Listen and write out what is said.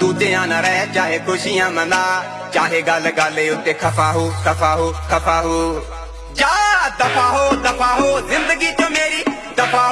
ਦੂਜਿਆਂ ਨਾ ਰਹਿ, ਚਾਹੇ ਖੁਸ਼ੀਆਂ ਮਨਾ, ਚਾਹੇ ਗੱਲ ਗੱਲ ਉੱਤੇ ਖਫਾ ਹੋ ਖਫਾ ਹੋ ਖਫਾ ਹੋ ਜਾ, ਦਫਾ ਹੋ ਦਫਾ ਹੋ, ਜ਼ਿੰਦਗੀ ਚ ਮੇਰੀ ਦਫਾ